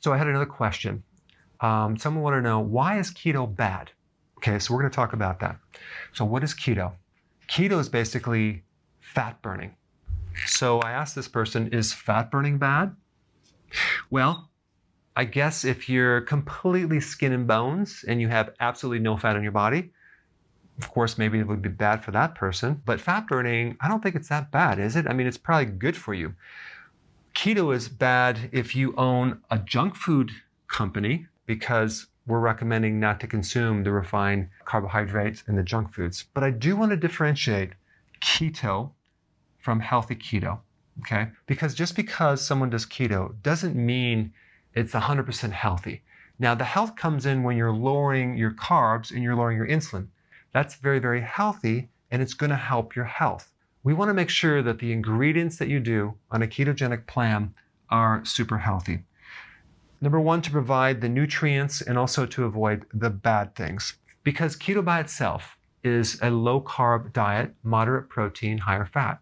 So I had another question. Um, someone wanted to know, why is keto bad? Okay, so we're going to talk about that. So what is keto? Keto is basically fat burning. So I asked this person, is fat burning bad? Well, I guess if you're completely skin and bones and you have absolutely no fat in your body, of course, maybe it would be bad for that person. But fat burning, I don't think it's that bad, is it? I mean, it's probably good for you. Keto is bad if you own a junk food company because we're recommending not to consume the refined carbohydrates and the junk foods. But I do want to differentiate keto from healthy keto, okay? Because just because someone does keto doesn't mean it's 100% healthy. Now, the health comes in when you're lowering your carbs and you're lowering your insulin. That's very, very healthy and it's going to help your health. We want to make sure that the ingredients that you do on a ketogenic plan are super healthy. Number one, to provide the nutrients and also to avoid the bad things. Because keto by itself is a low carb diet, moderate protein, higher fat.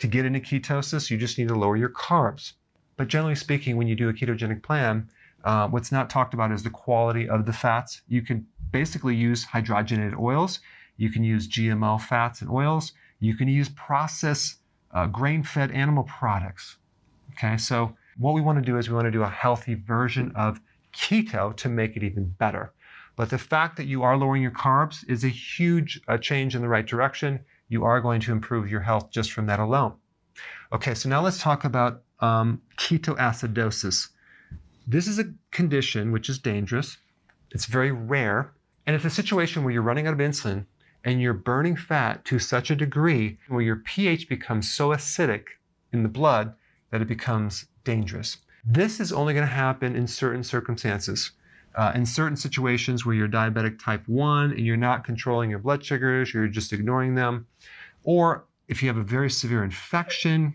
To get into ketosis, you just need to lower your carbs. But generally speaking, when you do a ketogenic plan, uh, what's not talked about is the quality of the fats. You can basically use hydrogenated oils. You can use GMO fats and oils. You can use processed uh, grain-fed animal products. Okay, so what we want to do is we want to do a healthy version of keto to make it even better. But the fact that you are lowering your carbs is a huge uh, change in the right direction. You are going to improve your health just from that alone. Okay, so now let's talk about um, ketoacidosis. This is a condition which is dangerous. It's very rare. And it's a situation where you're running out of insulin and you're burning fat to such a degree where your pH becomes so acidic in the blood that it becomes dangerous. This is only going to happen in certain circumstances. Uh, in certain situations where you're diabetic type 1 and you're not controlling your blood sugars, you're just ignoring them, or if you have a very severe infection,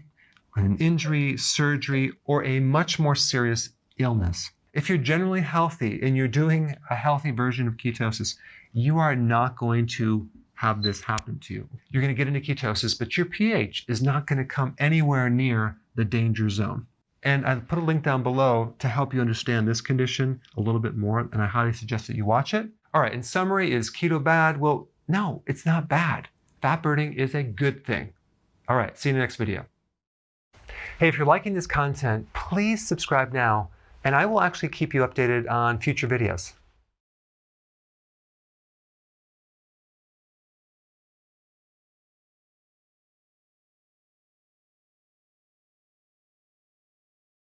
an injury, surgery, or a much more serious illness. If you're generally healthy and you're doing a healthy version of ketosis, you are not going to have this happen to you. You're going to get into ketosis, but your pH is not going to come anywhere near the danger zone. And I put a link down below to help you understand this condition a little bit more, and I highly suggest that you watch it. All right, in summary, is keto bad? Well, no, it's not bad. Fat burning is a good thing. All right, see you in the next video. Hey, if you're liking this content, please subscribe now, and I will actually keep you updated on future videos.